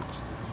こっち